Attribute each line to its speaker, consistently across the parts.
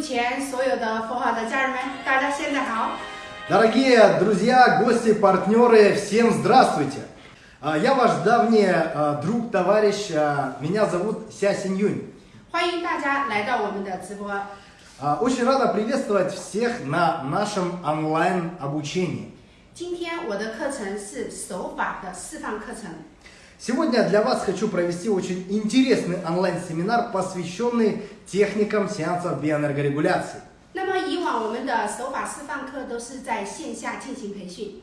Speaker 1: 前所有的佛好的家人们，大家现在好。
Speaker 2: Дорогие друзья, гости, партнеры, всем здравствуйте! А, Я ваш давний а, друг, товарищ, а, меня зовут Ся Синьюнь.
Speaker 1: 欢迎大家来到我们的直播。
Speaker 2: А, Очень рада приветствовать всех на нашем онлайн обучении.
Speaker 1: 今天我的课程是手法的示范课程。
Speaker 2: Сегодня для вас хочу провести очень интересный онлайн-семинар, посвященный техникам сеансов биоэнергорегуляции.
Speaker 1: 那么以往我们的手法示范课都是在线下进行培训，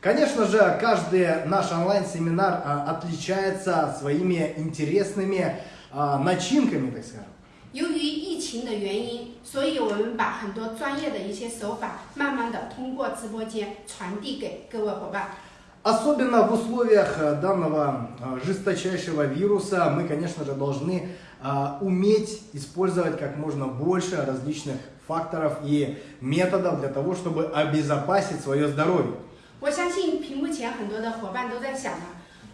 Speaker 2: Конечно же, каждый наш онлайн-семинар а, отличается своими интересными а, начинками, так скажем.
Speaker 1: 由于疫情的原因，所以我们把很多专业的一些手法，慢慢的通过直播间传递给各位伙伴。
Speaker 2: Особенно в условиях э, данного э, жесточайшего вируса мы, конечно же, должны а, уметь использовать как можно больше различных факторов и методов для того, чтобы обезопасить свое здоровье.
Speaker 1: 我相信屏幕前很多的伙伴都在想了，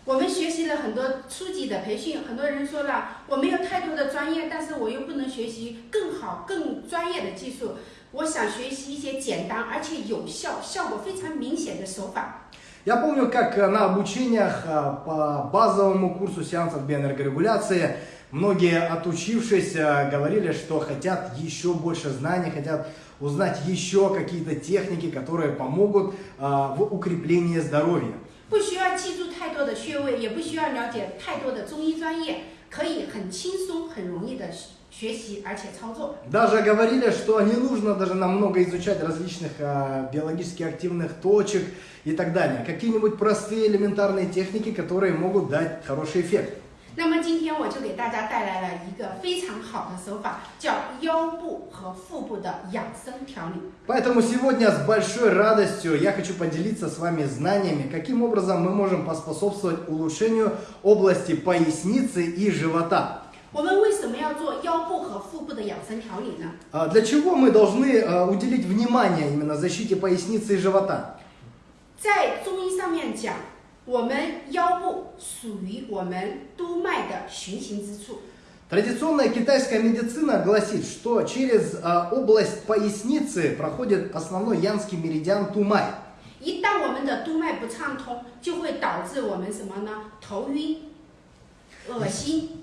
Speaker 1: 我们学习了很多初级的培训，很多人说了我没有太多的专业，但是我又不能学习更好、更专业的技术，我想学习一些简单而且有效、效果非常明显的手法。
Speaker 2: Я помню, как э, на обучениях э, по базовому курсу сеансов биоэнергорегуляции многие, отучившись, э, говорили, что хотят еще больше знаний, хотят узнать еще какие-то техники, которые помогут э, в укреплении здоровья.
Speaker 1: 不需要记住太多的穴位，也不需要了解太多的中医专业，可以很轻松、很容易的学习而且操作。
Speaker 2: Даже говорили, что не нужно даже намного изучать различных э, биологически активных точек и так далее. Какие-нибудь простые элементарные техники, которые могут дать хороший эффект.
Speaker 1: 那么今天我就给大家带来了一个非常好的手法，叫腰部和腹部的养生调理。
Speaker 2: Поэтому сегодня с большой радостью я хочу поделиться с вами знаниями, каким образом мы можем поспособствовать улучшению области поясницы и живота.
Speaker 1: 我们为什么要 做腰部和腹部的养生调理呢？
Speaker 2: А Для чего мы должны э, уделить внимание именно защите поясницы и живота?
Speaker 1: 在中医上面讲，我们腰部属于我们督脉的循行之处。
Speaker 2: Традиционная китайская медицина гласит, что через э, область поясницы проходит основной янский меридиан Тумай.
Speaker 1: 一旦我们的督脉不畅通，就会导致我们什么呢？头晕、恶心。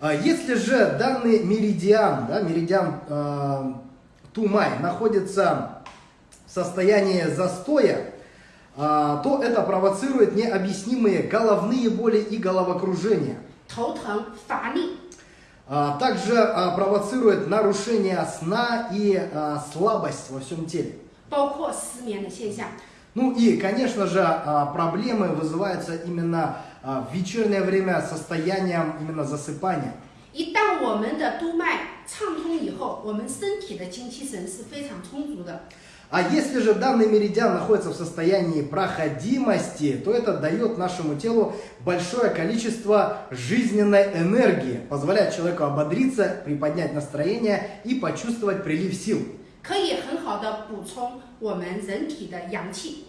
Speaker 2: а если же данный меридиан, да, меридиан э, Тумай находится в состоянии застоя, э, то это провоцирует необъяснимые головные боли и головокружение. А также а, провоцирует нарушение сна и а, слабость во всем теле. Ну и, конечно же, э, проблемы вызываются именно в вечернее время состоянием именно засыпания.
Speaker 1: 一旦我们的督脉畅通以后，我们身体的精气神是非常充足的。
Speaker 2: А если же данный меридиан находится в состоянии проходимости, то это дает нашему телу большое количество жизненной энергии, позволяет человеку ободриться, приподнять настроение и почувствовать прилив сил.
Speaker 1: 可以很好的补充我们人体的阳气。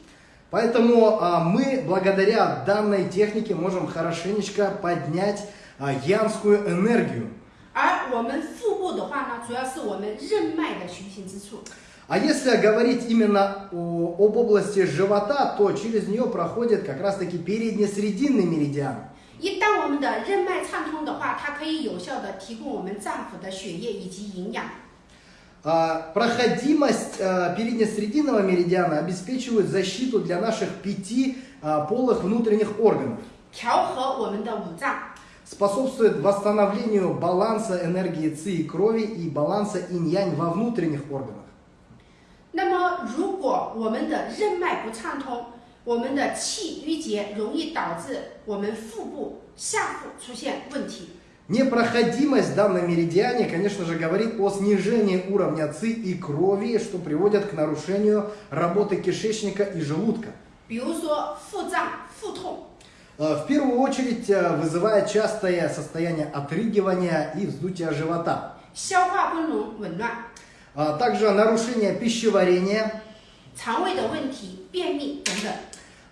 Speaker 2: Поэтому а, мы благодаря данной технике можем хорошенечко поднять а, янскую энергию.
Speaker 1: 而我们腹部的话呢，主要是我们任脉的循行之处。
Speaker 2: А если говорить именно о- об области живота, то через нее проходит как раз-таки передне-срединный меридиан.
Speaker 1: 一旦我们的任脉畅通的话，它可以有效的提供我们脏腑的血液以及营养。
Speaker 2: А, Проходимость а, передне-срединного меридиана обеспечивает защиту для наших пяти а, полых внутренних органов,
Speaker 1: 调和我们的五脏，
Speaker 2: способствует восстановлению баланса энергии ци и крови и баланса инь-янь во внутренних органах.
Speaker 1: 那么，如果我们的任脉不畅通，我们的气郁结，容易导致我们腹部、下腹出现问题。
Speaker 2: Непроходимость в данном меридиане, конечно же, говорит о снижении уровня ци и крови, что приводит к нарушению работы кишечника и желудка.
Speaker 1: 比如说腹胀、腹痛，
Speaker 2: Э, В первую очередь э, вызывает частое состояние отрыгивания и вздутия живота.
Speaker 1: 消化不能紊乱，
Speaker 2: А Также нарушение пищеварения
Speaker 1: 肠胃的问题、便秘等等。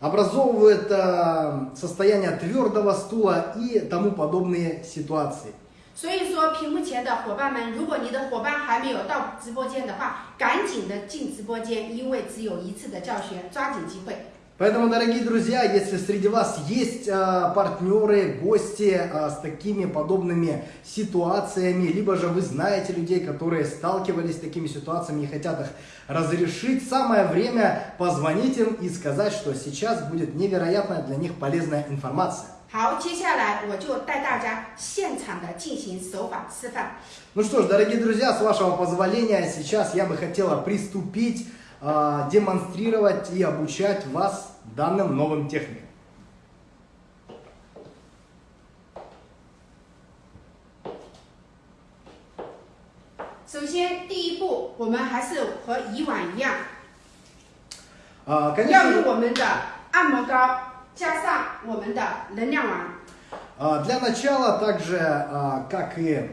Speaker 2: образовывает э, состояние твердого стула и тому подобные ситуации.
Speaker 1: 所以说，屏幕前的伙伴们，如果你的伙伴还没有到直播间的话，赶紧的进直播间，因为只有一次的教学，抓紧机会。
Speaker 2: Поэтому, дорогие друзья, если среди вас есть а, партнеры, гости а, с такими подобными ситуациями, либо же вы знаете людей, которые сталкивались с такими ситуациями и хотят их разрешить, самое время позвонить им и сказать, что сейчас будет невероятная для них полезная информация.
Speaker 1: 好，接下来我就带大家现场的进行手法示范。
Speaker 2: Ну что ж, дорогие друзья, с вашего позволения, сейчас я бы хотела приступить, э, демонстрировать и обучать вас данным новым техникам. Для начала, также, а, как и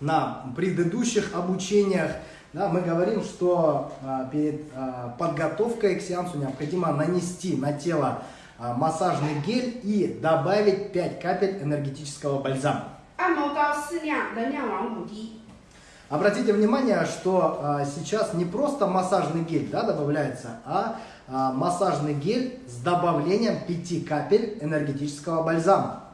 Speaker 2: на предыдущих обучениях, да, мы говорим, что а, перед а, подготовкой к сеансу необходимо нанести на тело а, массажный гель и добавить 5 капель энергетического бальзама. Обратите внимание, что сейчас не просто массажный гель да, добавляется, а, а массажный гель с добавлением 5 капель энергетического бальзама.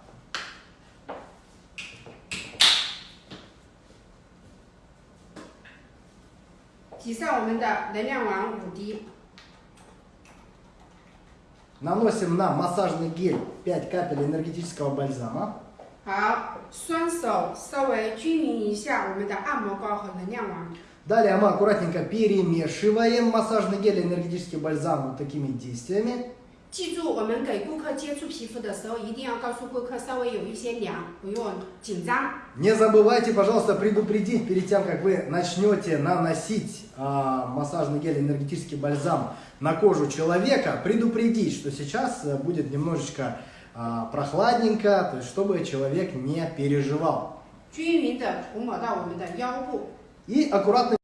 Speaker 1: 挤上我们的能量丸五滴，
Speaker 2: Наносим на массажный гель 5 капель энергетического бальзама.
Speaker 1: 好，双手稍微均匀一下我们的按摩膏和能量丸。
Speaker 2: Далее мы аккуратненько перемешиваем массажный гель и энергетический бальзам вот такими действиями.
Speaker 1: 记住，我们给顾客接触皮肤的时候，一定要告诉顾客稍微有一些凉，不用紧张。
Speaker 2: Не забывайте, пожалуйста, предупредить перед тем, как вы начнете наносить а, массажный гель, энергетический бальзам на кожу человека, предупредить, что сейчас э, будет немножечко а, прохладненько, то есть чтобы человек не переживал. И аккуратно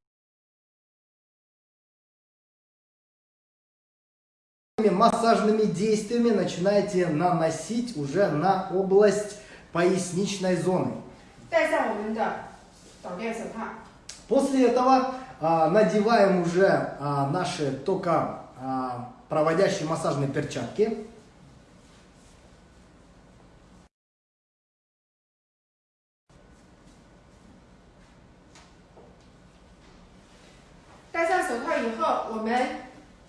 Speaker 2: массажными действиями начинаете наносить уже на область поясничной зоны. После этого надеваем уже а, наши только а, проводящие массажные перчатки.
Speaker 1: 戴上手套以后，我们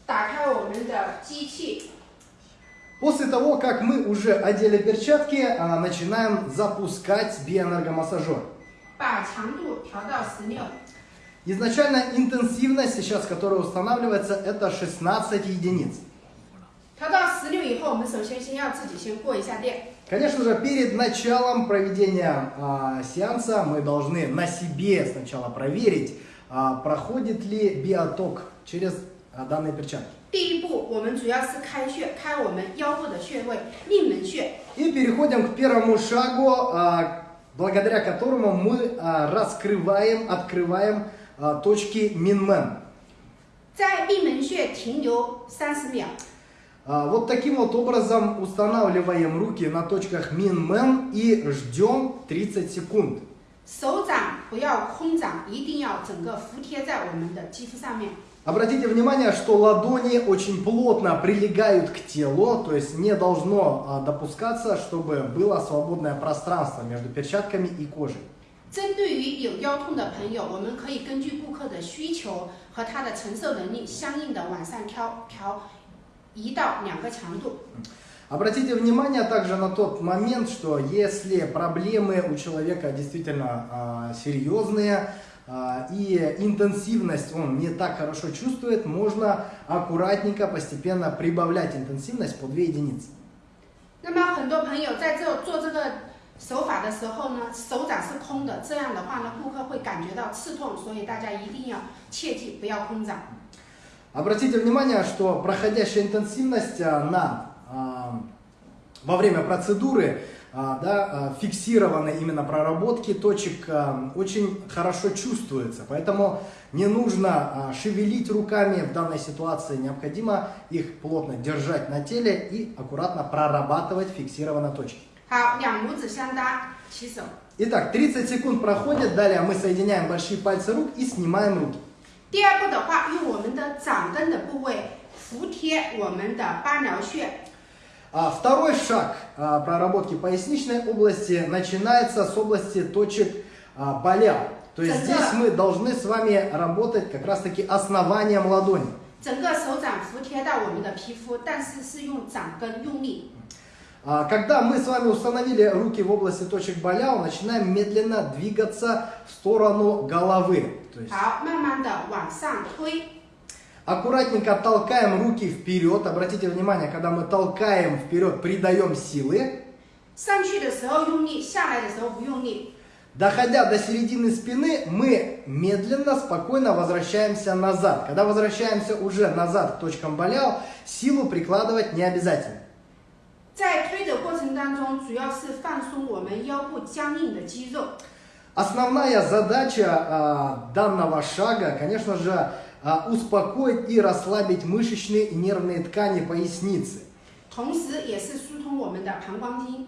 Speaker 1: 打开我们的机器，
Speaker 2: После того, как мы уже одели перчатки, а, начинаем запускать биоэнергомассажер.
Speaker 1: 把强度调到十六。
Speaker 2: Изначально интенсивность сейчас, которая устанавливается, это 16 единиц.
Speaker 1: 调到十六以后，我们首先先要自己先过一下电。
Speaker 2: Конечно же, перед началом проведения а, сеанса мы должны на себе сначала проверить, а, проходит ли биоток через а, данные перчатки.
Speaker 1: 第一步，我们主要是开穴，开我们腰部的穴位命门穴。
Speaker 2: И переходим к первому шагу, а, благодаря которому мы а, раскрываем, открываем а, точки Минмен.
Speaker 1: 在命门穴停留三十秒，
Speaker 2: А, Вот таким вот образом устанавливаем руки на точках Минмен и ждем 30 секунд.
Speaker 1: 手掌不要空掌，一定要整个服贴在我们的肌肤上面。
Speaker 2: Обратите внимание, что ладони очень плотно прилегают к телу, то есть не должно а, допускаться, чтобы было свободное пространство между перчатками и кожей.
Speaker 1: 针对于有腰痛的朋友，我们可以根据顾客的需求和他的承受能力，相应的往上调调一到两个强度。
Speaker 2: Обратите внимание также на тот момент, что если проблемы у человека действительно а, серьезные а, и интенсивность он не так хорошо чувствует, можно аккуратненько, постепенно прибавлять интенсивность по 2 единицы.
Speaker 1: 那么很多朋友在这做这个 手法的时候呢，手掌是空的，这样的话呢，顾客会感觉到刺痛，所以大家一定要切记不要空掌。
Speaker 2: Обратите внимание, что проходящая интенсивность а, на, а, во время процедуры а, да, а, фиксированной именно проработки точек а, очень хорошо чувствуется. Поэтому не нужно а, шевелить руками в данной ситуации. Необходимо их плотно держать на теле и аккуратно прорабатывать фиксированные точки.
Speaker 1: 好，两拇指相搭，起手。
Speaker 2: И Итак, 30 секунд проходит, далее мы соединяем большие пальцы рук и снимаем руки.
Speaker 1: 第二步的话，用我们的掌根的部位服贴我们的八髎穴。
Speaker 2: А, второй шаг а, проработки поясничной области начинается с области точек а, боля. То есть
Speaker 1: Центра.
Speaker 2: здесь мы должны с вами работать как раз таки основанием ладони.
Speaker 1: 整个手掌服贴到我们的皮肤，但是是用掌根用力。
Speaker 2: а, когда мы с вами установили руки в области точек боляо, начинаем медленно двигаться в сторону головы. Аккуратненько толкаем руки вперед. Обратите внимание, когда мы толкаем вперед, придаем силы. Доходя до середины спины, мы медленно, спокойно возвращаемся назад. Когда возвращаемся уже назад к точкам болял, силу прикладывать не обязательно.
Speaker 1: 在推的过程当中，主要是放松我们腰部僵硬的肌肉。
Speaker 2: Основная задача а, данного шага, конечно же, а, успокоить и расслабить мышечные и нервные ткани поясницы.
Speaker 1: 同时也是疏通我们的膀胱经。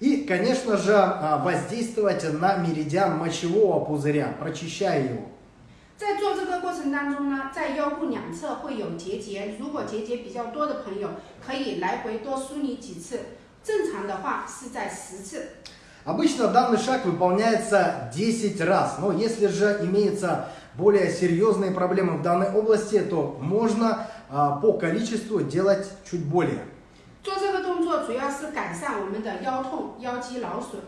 Speaker 2: И, конечно же, а, воздействовать на меридиан мочевого пузыря, прочищая его.
Speaker 1: 在做这个过程当中呢，在腰部两侧会有结节，如果结节比较多的朋友，可以来回多梳理几次。正常的话是在十次。
Speaker 2: Обычно данный шаг выполняется 10 раз, но если же имеются более серьезные проблемы в данной области, то можно а, по количеству делать чуть более.
Speaker 1: 做这个动作主要是改善我们的腰痛、腰肌劳损。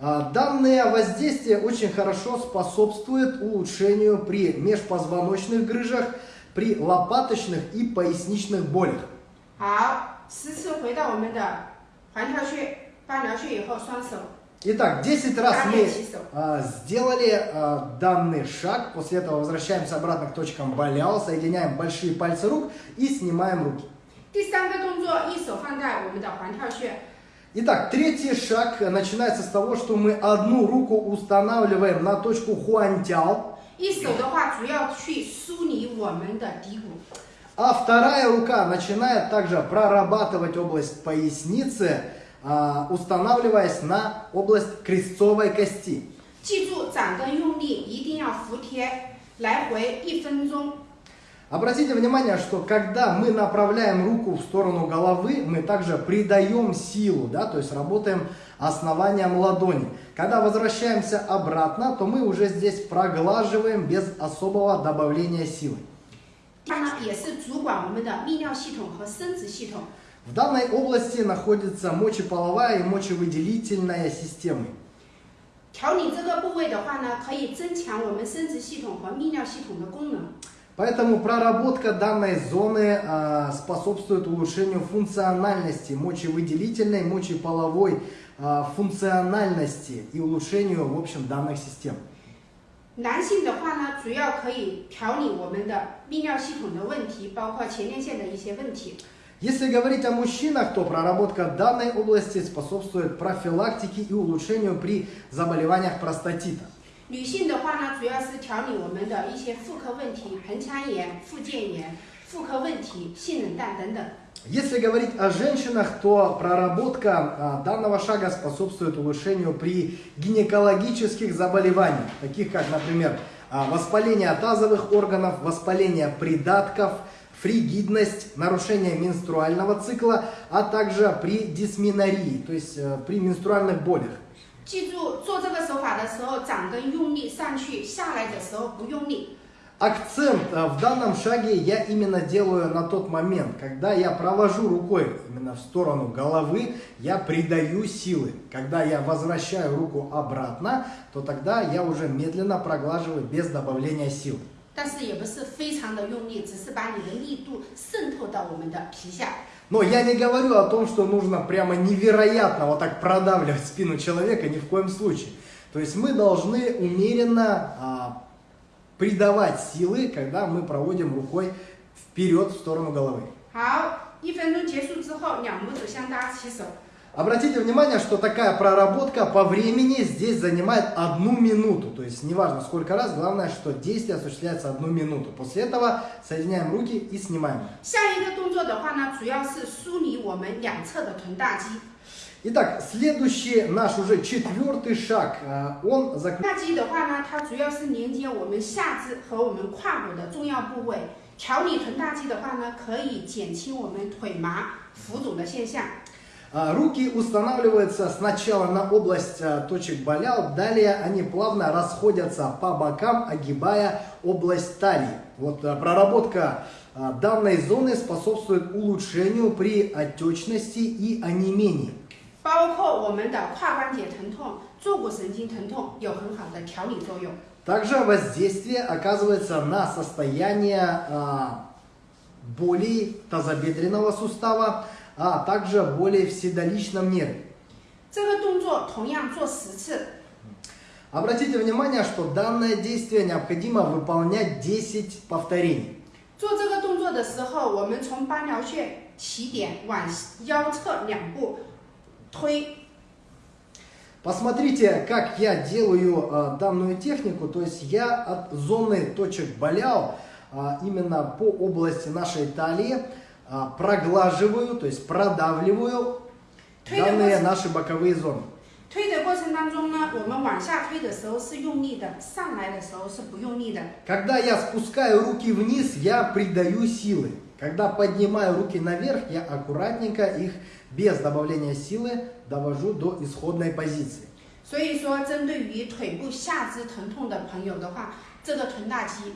Speaker 2: А, Данное воздействие очень хорошо способствует улучшению при межпозвоночных грыжах, при лопаточных и поясничных болях.
Speaker 1: 好，十次回到我们的环跳穴、八髎穴以后，双手
Speaker 2: Итак, 10 раз
Speaker 1: 搭
Speaker 2: мы
Speaker 1: 配起手。
Speaker 2: а, сделали а, данный шаг. После этого возвращаемся обратно к точкам болял, соединяем большие пальцы рук и снимаем руки.
Speaker 1: 第三个动作，一手放在我们的环跳穴，
Speaker 2: Итак, третий шаг э, начинается с того, что мы одну руку устанавливаем на точку хуантял,
Speaker 1: 一手的话主要去梳理我们的骶骨。
Speaker 2: а вторая рука начинает также прорабатывать область поясницы, а, устанавливаясь на область крестцовой кости.
Speaker 1: 记住，掌根用力，一定要服帖，来回一分钟。
Speaker 2: Обратите внимание, что когда мы направляем руку в сторону головы, мы также придаем силу, да, то есть работаем основанием ладони. Когда возвращаемся обратно, то мы уже здесь проглаживаем без особого добавления силы.
Speaker 1: 它呢也是主管我们的泌尿系统和生殖系统。
Speaker 2: В данной области находится мочеполовая и мочевыделительная системы.
Speaker 1: 调理这个部位的话呢，可以增强我们生殖系统和泌尿系统的功能。
Speaker 2: Поэтому проработка данной зоны а, способствует улучшению функциональности мочевыделительной, мочеполовой а, функциональности и улучшению, в общем, данных систем.
Speaker 1: 男性的话呢，主要可以调理我们的泌尿系统的问题，包括前列腺的一些问题。
Speaker 2: Если говорить о мужчинах, то проработка данной области способствует профилактике и улучшению при заболеваниях простатита.
Speaker 1: 女性的话呢，主要是调理我们的一些妇科问题，盆腔炎、附件炎、妇科问题、性冷淡等等。
Speaker 2: Если говорить о женщинах, то проработка а, данного шага способствует улучшению при гинекологических заболеваниях, таких как, например, а, воспаление тазовых органов, воспаление придатков, фригидность, нарушение менструального цикла, а также при дисменории, то есть э, при менструальных болях.
Speaker 1: 记住，做这个手法的时候，掌根用力上去，下来的时候不用力。
Speaker 2: Акцент э, в данном шаге я именно делаю на тот момент, когда я провожу рукой именно в сторону головы, я придаю силы. Когда я возвращаю руку обратно, то тогда я уже медленно проглаживаю без добавления сил.
Speaker 1: 但是也不是非常的用力，只是把你的力度渗透到我们的皮下。
Speaker 2: Но я не говорю о том, что нужно прямо невероятно вот так продавливать спину человека, ни в коем случае. То есть мы должны умеренно а, придавать силы, когда мы проводим рукой вперед в сторону головы.
Speaker 1: 好，一分钟结束之后，两拇指相搭起手。
Speaker 2: Обратите внимание, что такая проработка по времени здесь занимает одну минуту. То есть неважно сколько раз, главное, что действие осуществляется одну минуту. После этого соединяем руки и снимаем. Итак, следующий наш уже четвертый шаг, э, он заключается... Руки устанавливаются сначала на область а, точек болял, далее они плавно расходятся по бокам, огибая область талии. Вот а, проработка а, данной зоны способствует улучшению при отечности и онемении.
Speaker 1: 包括我们的胯关节疼痛、坐骨神经疼痛有很好的调理作用。
Speaker 2: Также воздействие оказывается на состояние а, боли тазобедренного сустава, а также боли в седалищном нерве.
Speaker 1: 这个动作同样做十次，
Speaker 2: Обратите внимание, что данное действие необходимо выполнять 10 повторений.
Speaker 1: 做这个动作的时候，我们从八髎穴起点往腰侧两步推，
Speaker 2: Посмотрите, как я делаю а, данную технику. То есть я от зоны точек болял а, именно по области нашей талии а, проглаживаю, то есть продавливаю данные наши боковые зоны.
Speaker 1: 推的过程当中呢，我们往下推的时候是用力的，上来的时候是不用力的。
Speaker 2: Когда я спускаю руки вниз, я придаю силы. Когда поднимаю руки наверх, я аккуратненько их без добавления силы довожу до исходной позиции.
Speaker 1: 所以说，针对于腿部下肢疼痛的朋友的话，这个臀大肌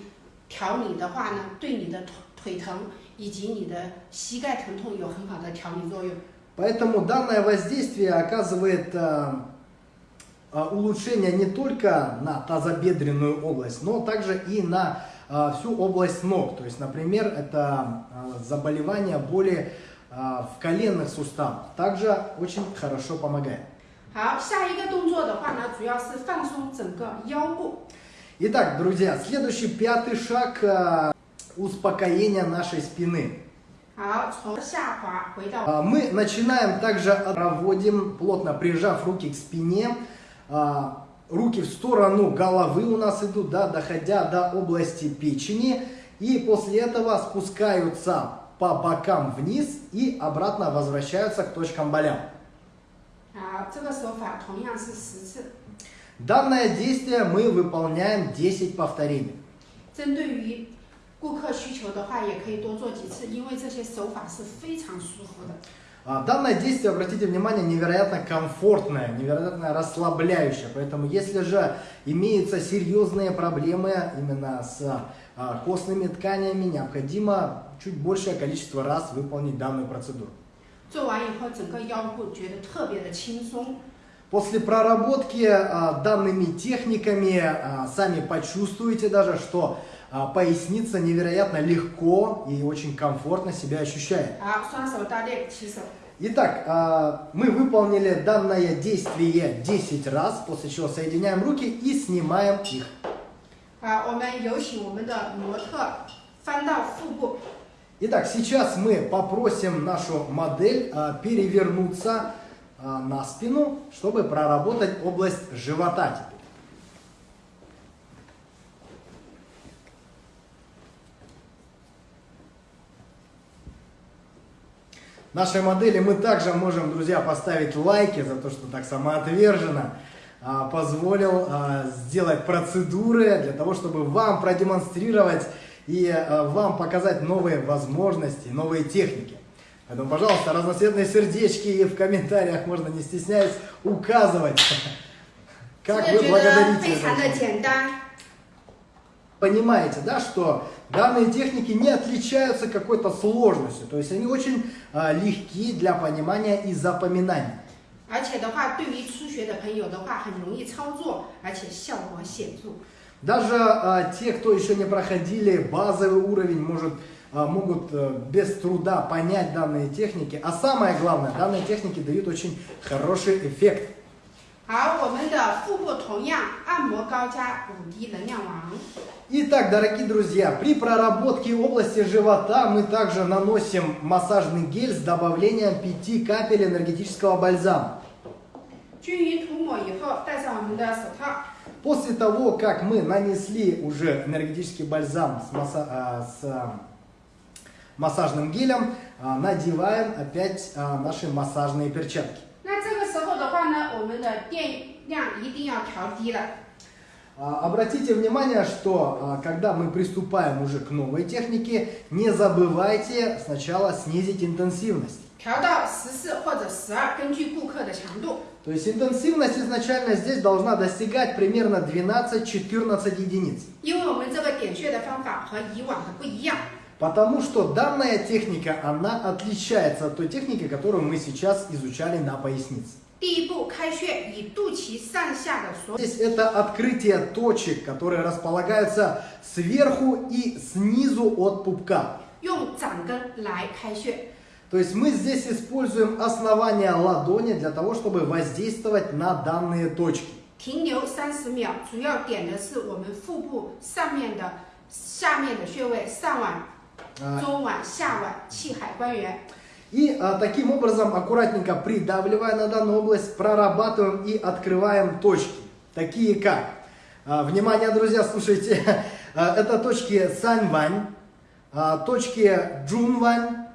Speaker 1: 调理的话呢，对你的腿腿疼 以及你的膝盖疼痛有很好的调理作用。
Speaker 2: Поэтому данное воздействие оказывает э, э, улучшение не только на тазобедренную область, но также и на э, всю область ног. То есть, например, это э, заболевание боли э, в коленных суставах. Также очень хорошо помогает.
Speaker 1: 好，下一个动作的话呢，主要是放松整个腰部。
Speaker 2: Итак, друзья, следующий пятый шаг э, успокоения нашей спины.
Speaker 1: 好，从下滑回到
Speaker 2: А, Мы начинаем также, от- проводим, плотно прижав руки к спине, а, руки в сторону головы у нас идут, да, доходя до области печени, и после этого спускаются по бокам вниз и обратно возвращаются к точкам болям.
Speaker 1: 好，这个手法同样是十次。
Speaker 2: Данное действие мы выполняем 10 повторений.
Speaker 1: 针对于 顾客需求的话，也可以多做几次，因为这些手法是非常舒服的。
Speaker 2: А, Данное действие, обратите внимание, невероятно комфортное, невероятно расслабляющее. Поэтому, если же имеются серьезные проблемы именно с а, костными тканями, необходимо чуть большее количество раз выполнить данную процедуру.
Speaker 1: 做完以后，整个腰部觉得特别的轻松。
Speaker 2: После проработки а, данными техниками а, сами почувствуете даже, что а, а поясница невероятно легко и очень комфортно себя ощущает. Итак, а, мы выполнили данное действие 10 раз, после чего соединяем руки и снимаем их. Итак, сейчас мы попросим нашу модель а, перевернуться на спину, чтобы проработать область живота теперь. нашей модели. Мы также можем, друзья, поставить лайки за то, что так самоотверженно а, позволил а, сделать процедуры для того, чтобы вам продемонстрировать и а, вам показать новые возможности, новые техники. Поэтому, пожалуйста, разноцветные сердечки и в комментариях можно, не стесняясь, указывать, как вы благодарите Понимаете, да, что данные техники не отличаются какой-то сложностью, то есть они очень а, легки для понимания и запоминания.
Speaker 1: 而且的话，对于初学的朋友的话，很容易操作，而且效果显着。
Speaker 2: Даже а, те, кто еще не проходили базовый уровень, может, а, могут а, без труда понять данные техники. А самое главное, данные техники дают очень хороший эффект.
Speaker 1: 好，我们的腹部同样按摩高加五滴能量王。
Speaker 2: Итак, дорогие друзья, при проработке области живота мы также наносим массажный гель с добавлением 5 капель энергетического бальзама.
Speaker 1: 均匀涂抹以后，戴上我们的手套。
Speaker 2: После того, как мы нанесли уже энергетический бальзам с, масса- а, с, а, массажным гелем, а, надеваем опять а, наши массажные перчатки.
Speaker 1: 那这个 后的话呢，我们的电量一定要调低了。
Speaker 2: А, Обратите внимание, что а, когда мы приступаем уже к новой технике, не забывайте сначала снизить интенсивность.
Speaker 1: 调到十四或者十二，根据顾客的强度。
Speaker 2: То есть интенсивность изначально здесь должна достигать примерно 12-14 единиц.
Speaker 1: 因为我们这个点穴的方法和以往的不一样，
Speaker 2: Потому что данная техника, она отличается от той техники, которую мы сейчас изучали на пояснице.
Speaker 1: 第一步开穴，以肚脐上下的所
Speaker 2: Здесь это открытие точек, которые располагаются сверху и снизу от пупка.
Speaker 1: 用掌根来开穴。
Speaker 2: То есть мы здесь используем основание ладони для того, чтобы воздействовать на данные точки.
Speaker 1: 停留三十秒，主要点的是我们腹部上面的、下面的穴位，上脘、
Speaker 2: А,
Speaker 1: 中脘、下脘、气海关元。
Speaker 2: И а, таким образом, аккуратненько придавливая на данную область, прорабатываем и открываем точки, такие как, а, внимание, друзья, слушайте, А, это точки Саньвань, а, точки Джунвань,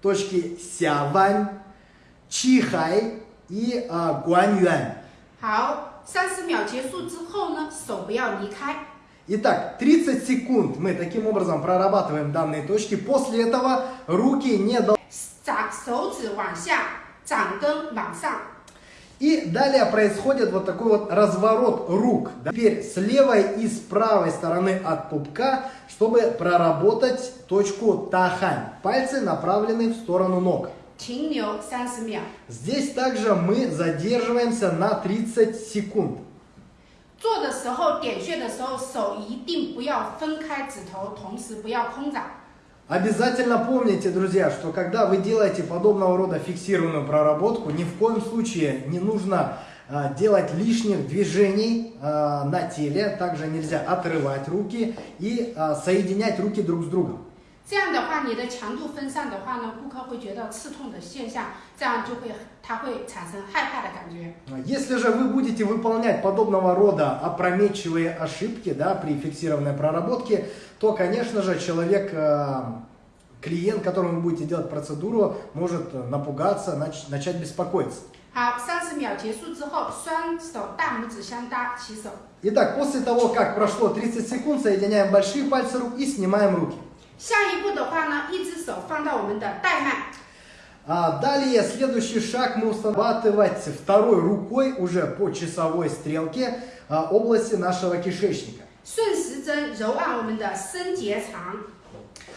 Speaker 2: точки Сявань, Чихай и а, Гуаньюань.
Speaker 1: 好，三十秒结束之后呢，手不要离开。
Speaker 2: Итак, 30 секунд мы таким образом прорабатываем данные точки. После этого руки не должны... И далее происходит вот такой вот разворот рук. Теперь с левой и с правой стороны от пупка, чтобы проработать точку тахань. Пальцы направлены в сторону ног. Здесь также мы задерживаемся на 30 секунд.
Speaker 1: 做的时候点穴的时候，手一定不要分开指头，同时不要空掌。
Speaker 2: Обязательно помните, друзья, что когда вы делаете подобного рода фиксированную проработку, ни в коем случае не нужно а, делать лишних движений а, на теле. Также нельзя отрывать руки и а, соединять руки друг с другом.
Speaker 1: 这样的话，你的强度分散的话呢，顾客会觉得刺痛的现象，这样就会他会产生害怕的感觉。
Speaker 2: Если же вы будете выполнять подобного рода опрометчивые ошибки да, при фиксированной проработке, то, конечно же, человек, э, клиент, которому вы будете делать процедуру, может э, напугаться, нач- начать беспокоиться.
Speaker 1: 好，三十秒结束之后，双手大拇指相搭，起手。
Speaker 2: Итак, после того, как прошло 30 секунд, соединяем большие пальцы рук и снимаем руки.
Speaker 1: 下一步的话呢，一只手放到我们的带脉，
Speaker 2: А далее, следующий шаг мы устанавливать второй рукой уже по часовой стрелке а, области нашего кишечника.
Speaker 1: 顺时针揉按我们的升结肠、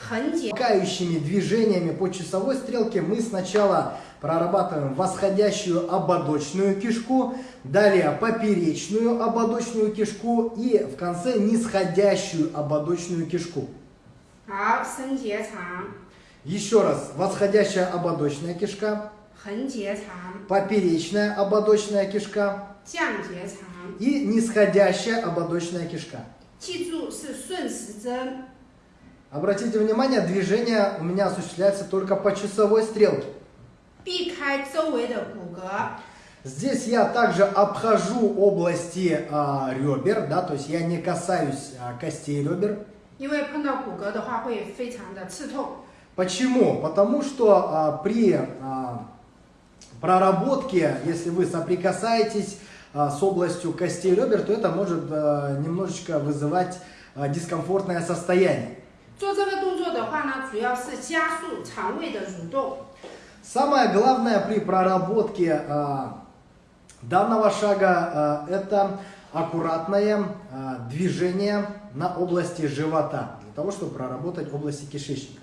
Speaker 1: 横结。
Speaker 2: Кающими движениями по часовой стрелке мы сначала прорабатываем восходящую ободочную кишку, далее поперечную ободочную кишку и в конце нисходящую ободочную кишку.
Speaker 1: 好，升结肠、
Speaker 2: Еще раз, восходящая ободочная кишка,
Speaker 1: 横结肠、
Speaker 2: поперечная ободочная кишка
Speaker 1: 降结肠。
Speaker 2: и нисходящая ободочная кишка.
Speaker 1: 记住是顺时针。
Speaker 2: Обратите внимание, движение у меня осуществляется только по часовой стрелке.
Speaker 1: 避开周围的骨骼，
Speaker 2: Здесь я также обхожу области а, ребер, да, то есть я не касаюсь а, костей ребер.
Speaker 1: 因为碰到骨骼的话会非常的刺痛。
Speaker 2: Почему? Потому что а, при а, проработке, если вы соприкасаетесь а, с областью костей ребер, то это может а, немножечко вызывать а, дискомфортное состояние.
Speaker 1: 做这个动作的话呢，主要是加速肠胃的蠕动。
Speaker 2: Самое главное при проработке а, данного шага а, это аккуратное а, движение на области живота, для того, чтобы проработать области кишечника.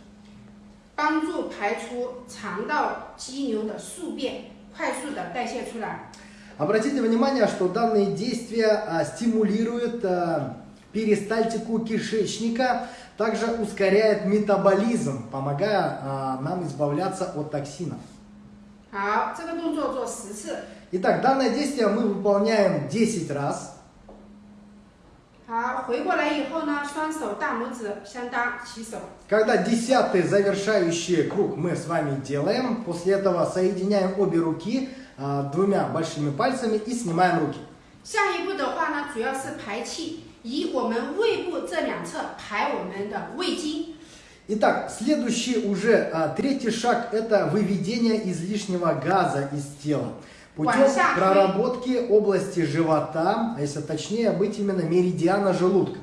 Speaker 1: 帮助排出肠道肌瘤的宿便，快速的代谢出来。
Speaker 2: Обратите внимание, что данные действия а, стимулируют а, перистальтику кишечника, также ускоряет метаболизм, помогая а, нам избавляться от токсинов.
Speaker 1: 好，这个动作做十次。
Speaker 2: Итак, данное действие мы выполняем 10 раз.
Speaker 1: 好，回过来以后呢，双手大拇指相搭，起手。
Speaker 2: Когда десятый завершающий круг мы с вами делаем, после этого соединяем обе руки а, двумя большими пальцами и снимаем руки.
Speaker 1: 下一步的话呢，主要是排气，以我们胃部这两侧排我们的胃经。
Speaker 2: Итак, следующий уже а, третий шаг – это выведение излишнего газа из тела. путем проработки области живота, а если точнее быть именно меридиана желудка.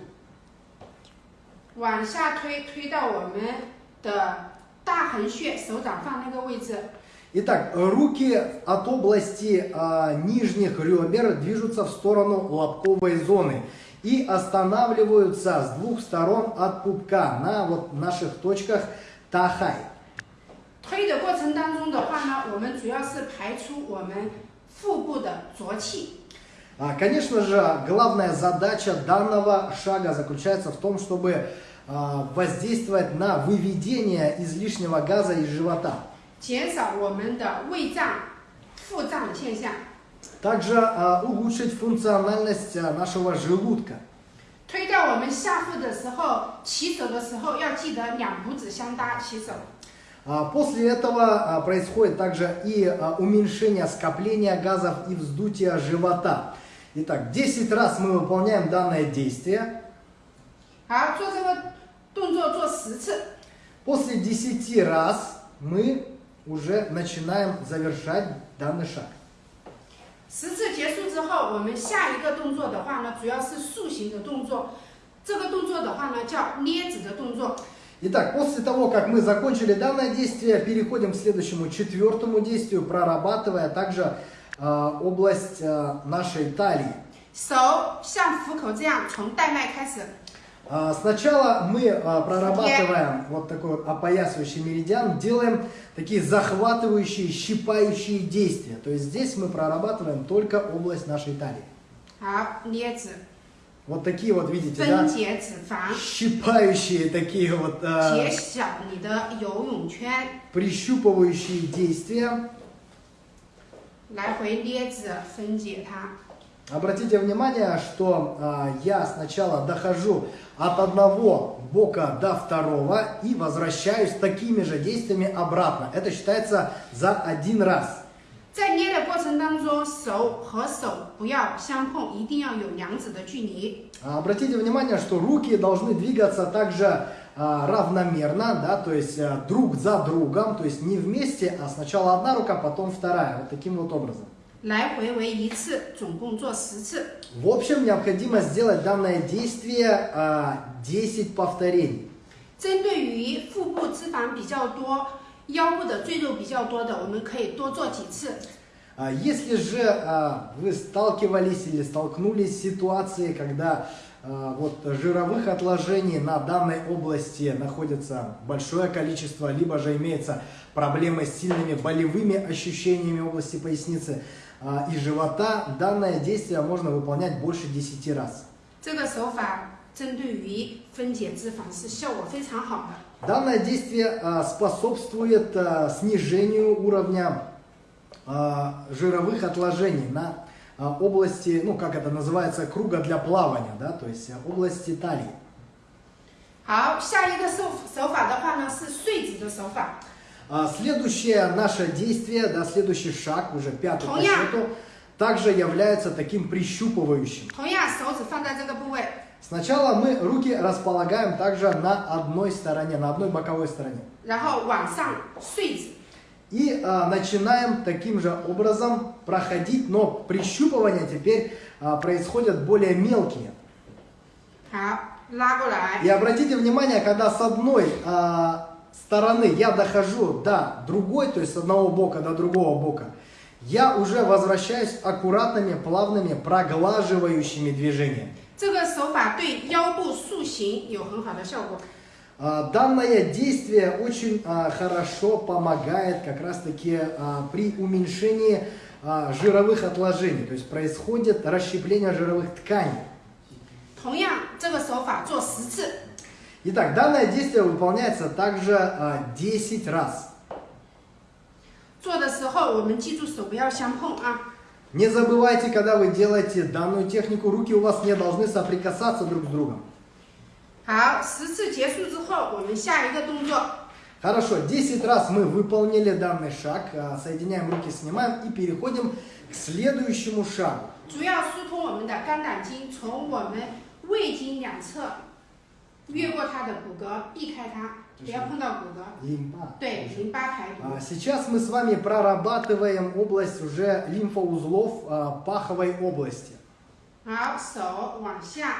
Speaker 2: Итак, руки от области а, нижних ребер движутся в сторону лобковой зоны и останавливаются с двух сторон от пупка на вот наших точках тахай.
Speaker 1: 推的过程当中的话呢，我们主要是排出我们腹部的浊气。
Speaker 2: А, Конечно же, главная задача данного шага заключается в том, чтобы а, воздействовать на выведение излишнего газа из живота.
Speaker 1: 减少我们的胃胀、腹胀的现象。
Speaker 2: Также а, улучшить функциональность а, нашего желудка.
Speaker 1: 推到我们下腹的时候，起手的时候要记得两拇指相搭起手。
Speaker 2: А, После этого а, происходит также и а, уменьшение скопления газов и вздутия живота. Итак, 10 раз мы выполняем данное действие.
Speaker 1: 好，做这个动作做十次。
Speaker 2: После 10 раз мы уже начинаем завершать данный шаг.
Speaker 1: 十次结束之后，我们下一个动作的话呢，主要是塑形的动作。这个动作的话呢，叫捏指的动作。
Speaker 2: Итак, после того, как мы закончили данное действие, переходим к следующему четвертому действию, прорабатывая также а, область а, нашей талии.
Speaker 1: 手像虎口这样，从带脉开始，
Speaker 2: А, Сначала мы а, прорабатываем вот такой вот опоясывающий меридиан, делаем такие захватывающие, щипающие действия. То есть здесь мы прорабатываем только область нашей талии.
Speaker 1: 好捏指，
Speaker 2: вот такие вот, видите, да? Щипающие такие вот...
Speaker 1: Э,
Speaker 2: прищупывающие действия. Обратите внимание, что э, я сначала дохожу от одного бока до второго и возвращаюсь такими же действиями обратно. Это считается за один раз.
Speaker 1: 在捏的过程当中，手和手不要相碰，一定要有两指的距离。
Speaker 2: А, Обратите внимание, что руки должны двигаться также а, равномерно, да, то есть а, друг за другом, то есть не вместе, а сначала одна рука, потом вторая, вот таким вот образом.
Speaker 1: 来回为一次，总共做十次。
Speaker 2: В общем, необходимо сделать данное действие а, 10 повторений.
Speaker 1: 针对于腹部脂肪比较多、 腰部的赘肉比较多的，我们可以多做几次。
Speaker 2: А Если же а, вы сталкивались или столкнулись с ситуацией, когда а, вот жировых отложений на данной области находится большое количество, либо же имеется проблемы с сильными болевыми ощущениями в области поясницы а, и живота, данное действие можно выполнять больше 10 раз.
Speaker 1: 这个手法针对于分解脂肪是效果非常好的。
Speaker 2: Данное действие а, способствует а, снижению уровня а, жировых отложений на а, области, ну как это называется, круга для плавания, да, то есть а, области талии.
Speaker 1: 好，下一个手手法的话呢是碎指的手法，
Speaker 2: А, Следующее наше действие, да, следующий шаг, уже пятый по
Speaker 1: Тоня.
Speaker 2: счету, также является таким прищупывающим.
Speaker 1: 同样手指放在这个部位，
Speaker 2: Сначала мы руки располагаем также на одной стороне, на одной боковой стороне. И а, начинаем таким же образом проходить, но прищупывания теперь а, происходят более мелкие.
Speaker 1: И
Speaker 2: обратите внимание, когда с одной а, стороны я дохожу до другой, то есть с одного бока до другого бока, я уже возвращаюсь аккуратными, плавными, проглаживающими движениями.
Speaker 1: 这个手法对腰部塑形有很好的效果。
Speaker 2: А, Данное действие очень а, хорошо помогает как раз-таки а, при уменьшении а, жировых отложений, то есть происходит расщепление жировых тканей.
Speaker 1: 同样，这个手法做十次。
Speaker 2: Итак, данное действие выполняется также а, 10 раз.
Speaker 1: 做的时候，我们记住手不要相碰啊。
Speaker 2: Не забывайте, когда вы делаете данную технику, руки у вас не должны соприкасаться друг с другом.
Speaker 1: 好，十次结束之后，我们下一个动作，
Speaker 2: Хорошо, 10 раз мы выполнили данный шаг, а, соединяем руки, снимаем и переходим к следующему шагу.
Speaker 1: 主要疏通我们的肝胆经，从我们胃经两侧 越过它的骨骼，避开它，不要碰到骨骼。
Speaker 2: лимфа.
Speaker 1: 对，淋巴排毒。
Speaker 2: А, Сейчас мы с вами прорабатываем область уже лимфоузлов а, паховой области.
Speaker 1: 好，手往下，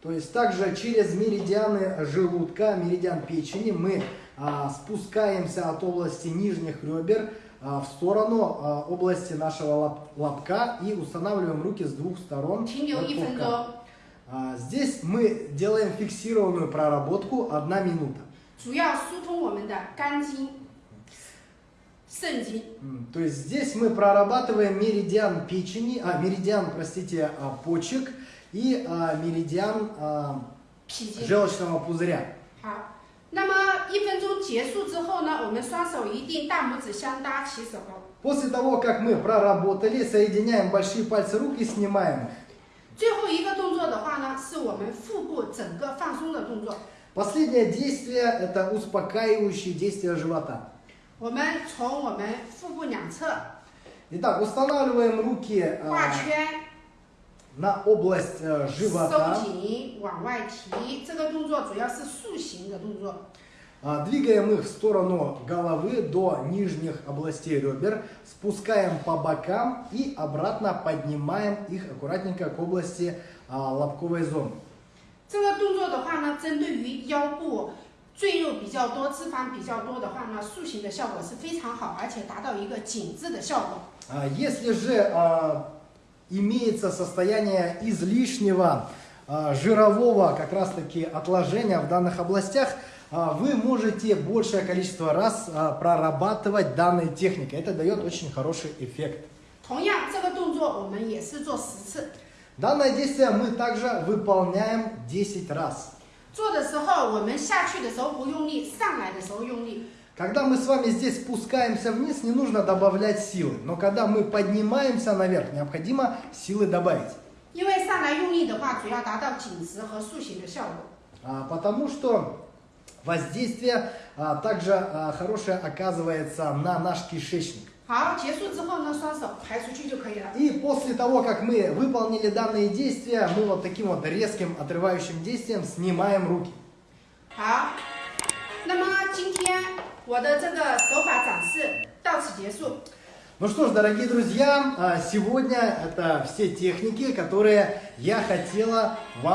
Speaker 2: То есть также через меридианы желудка, меридиан печени мы а, спускаемся от области нижних ребер а, в сторону а, области нашего лоб- лобка и устанавливаем руки с двух сторон.
Speaker 1: 停留
Speaker 2: от
Speaker 1: 一分
Speaker 2: пупка.
Speaker 1: 钟，
Speaker 2: А, Здесь мы делаем фиксированную проработку одна минута.
Speaker 1: 主要疏通我们的肝经、肾经。
Speaker 2: М, То есть здесь мы прорабатываем меридиан печени, а, меридиан, простите, а, почек и а, меридиан а,
Speaker 1: 脾经。
Speaker 2: желчного пузыря.
Speaker 1: 好，那么一分钟结束之后呢，我们双手一定大拇指相搭起手。
Speaker 2: После того, как мы проработали, соединяем большие пальцы рук и снимаем их.
Speaker 1: 最后一个 动作的话呢，是我们腹部整个放松的动作。
Speaker 2: Последнее действие – это успокаивающее действие живота.
Speaker 1: 我们从我们腹部两侧
Speaker 2: Итак, устанавливаем руки а,
Speaker 1: 画圈，
Speaker 2: на область а,
Speaker 1: 收
Speaker 2: живота,
Speaker 1: 紧往外提。这个动作主要是塑形的动作。
Speaker 2: а, двигаем их в сторону головы до нижних областей ребер, спускаем по бокам и обратно поднимаем их аккуратненько к области а, лобковой зоны.
Speaker 1: 这个动作的话呢，针对于腰部赘肉比较多、脂肪比较多的话呢，塑形的效果是非常好，而且达到一个紧致的效果。
Speaker 2: А, Если же а, имеется состояние излишнего а, жирового как раз таки отложения в данных областях, а, вы можете большее количество раз а, прорабатывать данной техникой. Это дает очень хороший эффект.
Speaker 1: 同样，这个动作我们也是做十次。
Speaker 2: Данное действие мы также выполняем 10 раз.
Speaker 1: 做的时候，我们下去的时候不用力，上来的时候用力。
Speaker 2: Когда мы с вами здесь спускаемся вниз, не нужно добавлять силы. Но когда мы поднимаемся наверх, необходимо силы добавить.
Speaker 1: 因为上来用力的话，主要达到紧实和塑形的效果。
Speaker 2: А, Потому что воздействие а, также а, хорошее оказывается на наш кишечник.
Speaker 1: 好，结束之后呢，双手排出去就可以了。
Speaker 2: И после того, как мы выполнили данные действия, мы вот таким вот резким отрывающим действием снимаем руки.
Speaker 1: 好，那么今天我的这个手法展示到此结束。
Speaker 2: Ну что ж, дорогие друзья, а, сегодня это все техники, которые я хотела вам